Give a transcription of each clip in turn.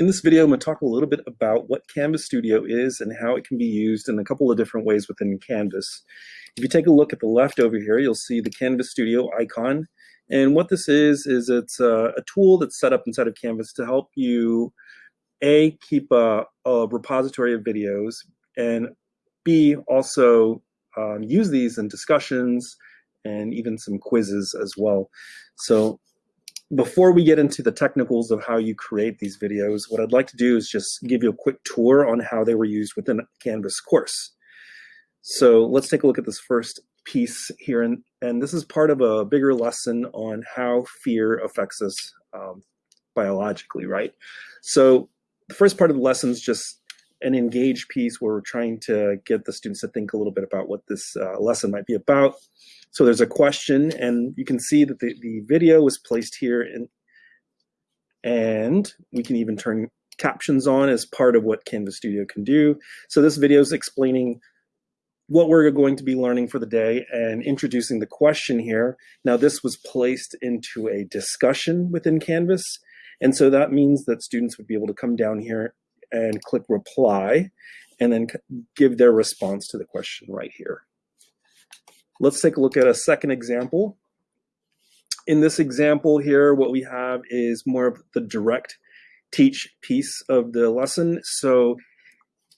In this video, I'm going to talk a little bit about what Canvas Studio is and how it can be used in a couple of different ways within Canvas. If you take a look at the left over here, you'll see the Canvas Studio icon. And what this is, is it's a, a tool that's set up inside of Canvas to help you, A, keep a, a repository of videos, and B, also um, use these in discussions and even some quizzes as well. So before we get into the technicals of how you create these videos, what I'd like to do is just give you a quick tour on how they were used within Canvas course. So let's take a look at this first piece here. And, and this is part of a bigger lesson on how fear affects us um, biologically, right? So the first part of the lesson is just an engaged piece where we're trying to get the students to think a little bit about what this uh, lesson might be about. So there's a question and you can see that the, the video was placed here and we can even turn captions on as part of what Canvas Studio can do. So this video is explaining what we're going to be learning for the day and introducing the question here. Now this was placed into a discussion within Canvas. And so that means that students would be able to come down here and click reply and then give their response to the question right here. Let's take a look at a second example. In this example here, what we have is more of the direct teach piece of the lesson. So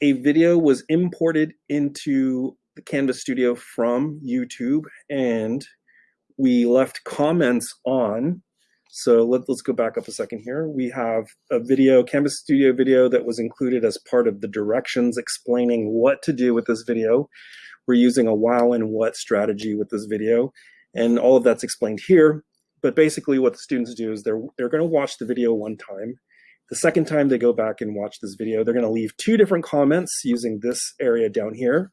a video was imported into the Canvas Studio from YouTube and we left comments on so let, us go back up a second here. We have a video, Canvas Studio video that was included as part of the directions explaining what to do with this video. We're using a while and what strategy with this video. And all of that's explained here. But basically what the students do is they're, they're gonna watch the video one time. The second time they go back and watch this video, they're gonna leave two different comments using this area down here.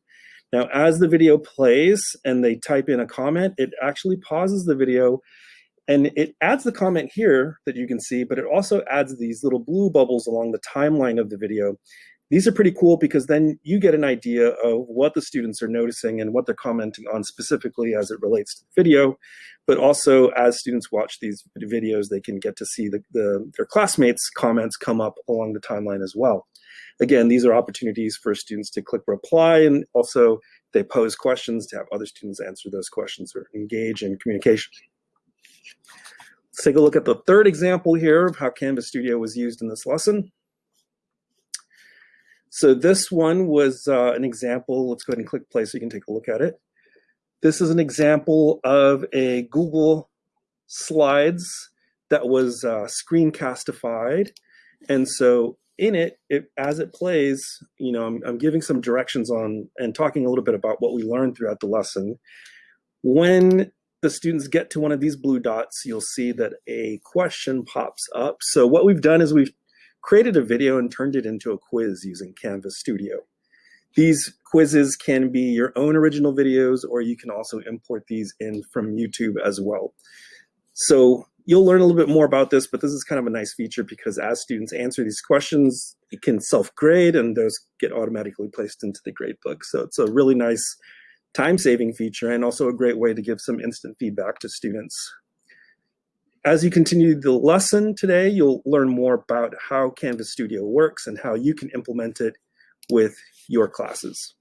Now, as the video plays and they type in a comment, it actually pauses the video and it adds the comment here that you can see, but it also adds these little blue bubbles along the timeline of the video. These are pretty cool because then you get an idea of what the students are noticing and what they're commenting on specifically as it relates to the video. But also as students watch these videos, they can get to see the, the, their classmates' comments come up along the timeline as well. Again, these are opportunities for students to click reply and also they pose questions to have other students answer those questions or engage in communication. Let's take a look at the third example here of how Canvas Studio was used in this lesson. So this one was uh, an example. Let's go ahead and click play so you can take a look at it. This is an example of a Google Slides that was uh, screencastified. And so in it, it, as it plays, you know, I'm, I'm giving some directions on and talking a little bit about what we learned throughout the lesson. When the students get to one of these blue dots, you'll see that a question pops up. So what we've done is we've created a video and turned it into a quiz using Canvas Studio. These quizzes can be your own original videos, or you can also import these in from YouTube as well. So you'll learn a little bit more about this, but this is kind of a nice feature because as students answer these questions, it can self-grade and those get automatically placed into the gradebook. So it's a really nice time-saving feature and also a great way to give some instant feedback to students. As you continue the lesson today, you'll learn more about how Canvas Studio works and how you can implement it with your classes.